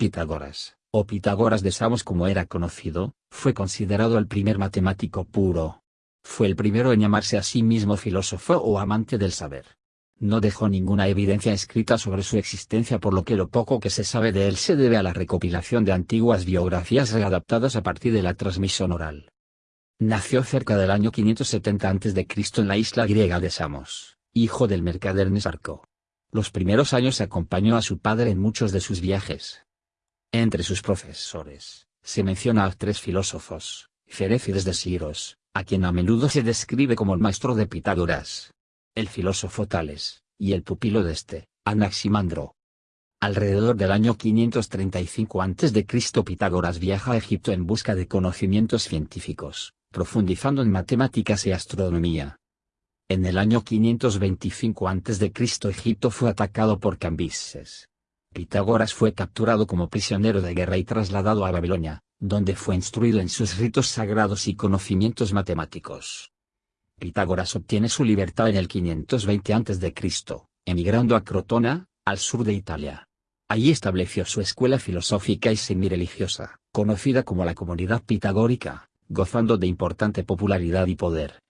Pitágoras, o Pitágoras de Samos como era conocido, fue considerado el primer matemático puro. Fue el primero en llamarse a sí mismo filósofo o amante del saber. No dejó ninguna evidencia escrita sobre su existencia por lo que lo poco que se sabe de él se debe a la recopilación de antiguas biografías readaptadas a partir de la transmisión oral. Nació cerca del año 570 a.C. en la isla griega de Samos, hijo del mercader Nesarco. Los primeros años acompañó a su padre en muchos de sus viajes. Entre sus profesores, se menciona a tres filósofos, Feréfides de Siros, a quien a menudo se describe como el maestro de Pitágoras, el filósofo Tales, y el pupilo de este, Anaximandro. Alrededor del año 535 a.C. Pitágoras viaja a Egipto en busca de conocimientos científicos, profundizando en matemáticas y astronomía. En el año 525 a.C. Egipto fue atacado por Cambises. Pitágoras fue capturado como prisionero de guerra y trasladado a Babilonia, donde fue instruido en sus ritos sagrados y conocimientos matemáticos. Pitágoras obtiene su libertad en el 520 a.C., emigrando a Crotona, al sur de Italia. Allí estableció su escuela filosófica y semi-religiosa, conocida como la Comunidad Pitagórica, gozando de importante popularidad y poder.